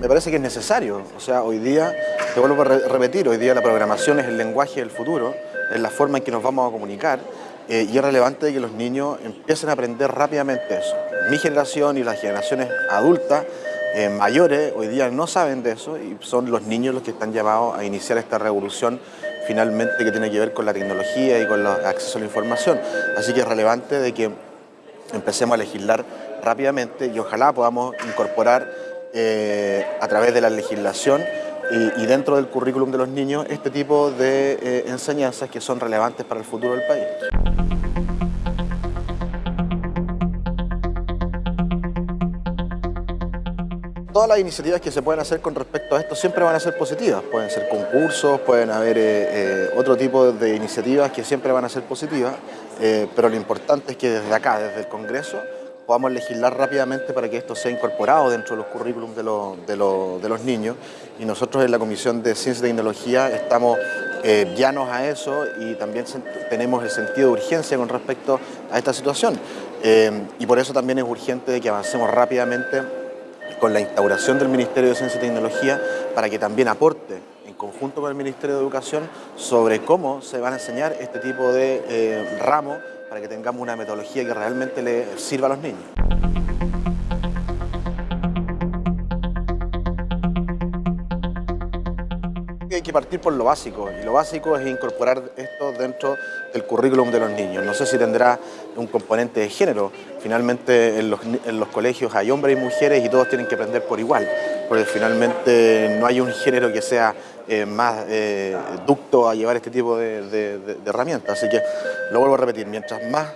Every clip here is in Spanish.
me parece que es necesario. O sea, hoy día, te vuelvo a repetir, hoy día la programación es el lenguaje del futuro, es la forma en que nos vamos a comunicar eh, y es relevante que los niños empiecen a aprender rápidamente eso. Mi generación y las generaciones adultas eh, mayores hoy día no saben de eso y son los niños los que están llamados a iniciar esta revolución finalmente que tiene que ver con la tecnología y con el acceso a la información. Así que es relevante de que empecemos a legislar rápidamente y ojalá podamos incorporar eh, a través de la legislación y, dentro del currículum de los niños este tipo de eh, enseñanzas que son relevantes para el futuro del país. Todas las iniciativas que se pueden hacer con respecto a esto siempre van a ser positivas. Pueden ser concursos, pueden haber eh, otro tipo de iniciativas que siempre van a ser positivas, pero lo importante es que desde acá, desde el Congreso, podamos legislar rápidamente para que esto sea incorporado dentro de los currículums de, los niños. Y nosotros en la Comisión de Ciencia y Tecnología estamos eh, llanos a eso y también tenemos el sentido de urgencia con respecto a esta situación. Eh, y por eso también es urgente que avancemos rápidamente con la instauración del Ministerio de Ciencia y Tecnología para que también aporte conjunto con el Ministerio de Educación sobre cómo se van a enseñar este tipo de eh, ramos para que tengamos una metodología que realmente le sirva a los niños. Hay que partir por lo básico, y lo básico es incorporar esto dentro del currículum de los niños. No sé si tendrá un componente de género. Finalmente en los, en los colegios hay hombres y mujeres y todos tienen que aprender por igual, porque finalmente no hay un género que sea eh, más eh, ducto a llevar este tipo de, herramientas. Así que lo vuelvo a repetir, mientras más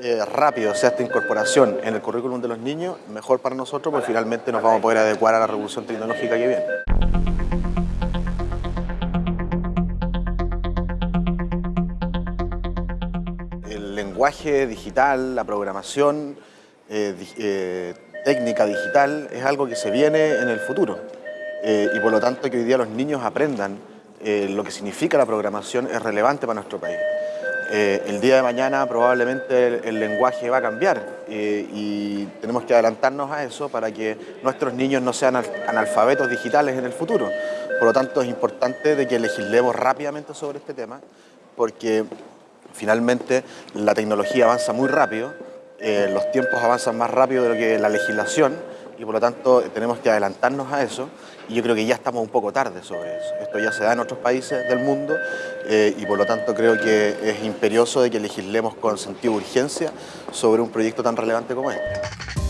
eh, rápido sea esta incorporación en el currículum de los niños, mejor para nosotros, porque finalmente nos vamos a poder adecuar a la revolución tecnológica que viene. El lenguaje digital, la programación, técnica digital, es algo que se viene en el futuro. Eh, y por lo tanto que hoy día los niños aprendan eh, lo que significa la programación es relevante para nuestro país. Eh, el día de mañana probablemente el, lenguaje va a cambiar y tenemos que adelantarnos a eso para que nuestros niños no sean analfabetos digitales en el futuro. Por lo tanto es importante de que legislemos rápidamente sobre este tema porque finalmente la tecnología avanza muy rápido, los tiempos avanzan más rápido de lo que la legislación y por lo tanto tenemos que adelantarnos a eso y yo creo que ya estamos un poco tarde sobre eso. Esto ya se da en otros países del mundo eh, y por lo tanto creo que es imperioso de que legislemos con sentido de urgencia sobre un proyecto tan relevante como este.